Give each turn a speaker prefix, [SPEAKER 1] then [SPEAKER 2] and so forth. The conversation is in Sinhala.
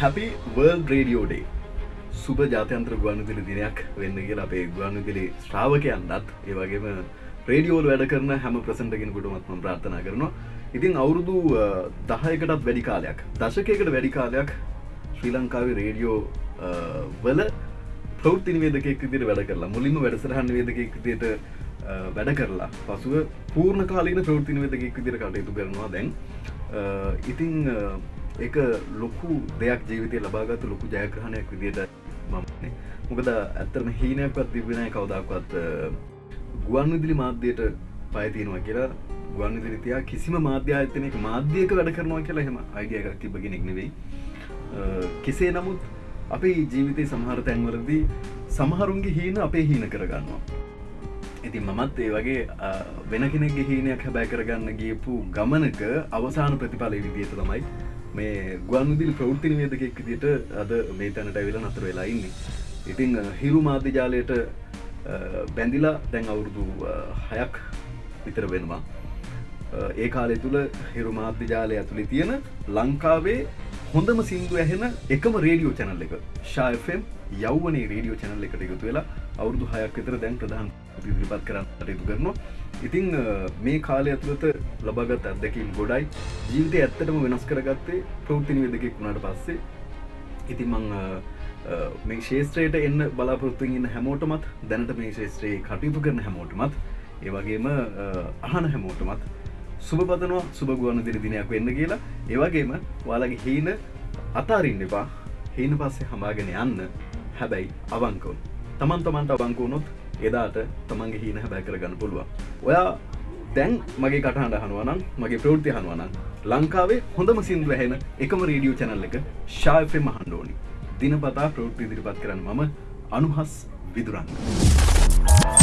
[SPEAKER 1] හැපි වර්ල් රේඩියෝඩේ සුබ ජාතයන්ත්‍ර ගුවන්විදිලි දිනයක් වෙන්න කියලා අපේ ගුවන්විදිලි ශ්‍රාවකයන්ටත් ඒ වගේම රේඩියෝල් වැඩ කරන හැම ප්‍රසන්ටගෙනකුටමත්ම ප්‍රාර්ථනා කරනවා. ඉතින් අවුරුදු දහයකටත් වැඩි කාලයක් දශකයකට වැඩි කාලයක් ශ්‍රී ලංකාවේ රේඩියෝ වල ප්‍රෞත්ති නිවේදකෙක් විදිර වැඩ කරලා මුලින්ම වැඩසරහන් වේදකෙක් විදියට වැඩ කරලා. පසුව පූර්ණ කාලීන ප්‍රෘති නිවේදකෙක් විදිර කටයුතු කරනවා දැන්. ඉතිං එක ලොකු දෙයක් ජීවිතය ලබාගත ලොකු ජයග්‍රහණයක් විදියට මමනේ මොකද ඇත්තරම හීනයක්වත් තිබෙන කවදක්වත් ගුවන් විදිලි මාධ්‍යයට පයතියෙනවා කියලා. ගුවන් විදිරිතියා කිසිම මාධ්‍යායතනයක මාධ්‍යයක වැඩ කරනවා කියලා හෙම අයිඩිය එකක් තිබගෙනෙක් නෙවෙයි. කෙසේ නමුත් අපේ ජීවිතය සමහර තැන්වලදී සමහරුන්ගේ හීන අපේ හීන කරගන්නවා. ඉතින් මමත් ඒ වගේ වෙන කෙනෙක්ගේ හීනයක් හැබැ කරගන්න ගියපු ගමනක අවසාන ප්‍රතිඵල විදියට තමයි මේ ගුවන්විදිලි ප්‍රෘත්තින වේදකෙක් විදිට අද මේ තැනට ඇවිල නතර වෙලා ඉන්නේ. ඉතිං හිරු මාධ්‍යජාලයට බැඳිලා දැන් අවුරුදු හයක් විතර වෙනවා. ඒ කාලෙ තුළ හිරු මාධ්‍යජාලය ඇතුළි තියෙන ලංකාවේ හොඳම සිින්දු ඇහෙන එකම රේඩියෝ චැනල් එක. ශායෆම් යව්වනේ රේඩියෝ චැනල් එකට එකතු වෙලා අවුරදු හයක් විතර දැන් ප්‍රධාන ඉදිරිපත් කරන්න අටයුතු කරනවා. ඉතිං මේ කාලය ඇතුළත ලබගත් අත්දැකීම් ගොඩයි. ජීවිතය ඇත්තටම වෙනස් කරගත්තේ ප්‍රෘතිනි වෙදකෙක් වුණට පස්සේ. ඉතින් මං මේ ශේත්‍රයට එන්න බලාපොරත්තුවෙන් ඉන්න හැමෝටමත් දැනට මේ ශේත්‍රයේ කටයුතු කරන හැමෝටමත් ඒවගේම අහන හැමෝටමත් සුබ පදනවා සුබගුවන දිරි දිනයක් වෙන්න කියලා. ඒවගේම වාලගේ හීන අතාරින්න එපා. හීන පස්සේ හමාගෙන යන්න. හැබැයි අවංකවුන් තමන් තමන්ට අවංකුවනොත් එදාට තමන්ගේ හීන හැබැ කරගන්න පුළුවන්. ඔයා දැන් මගේ කටහට හනුවනම් මගේ ප්‍රෘති හනුවනම් ලංකාවේ හොඳම සිින්දුව හැන එකම රේඩියෝ චැනල් එක ශායෆෙ මහන්ඩෝනි දිනපතා ප්‍රෘති ඉදිරිපත් කරන්න මම අනුහස් විදුරන්න.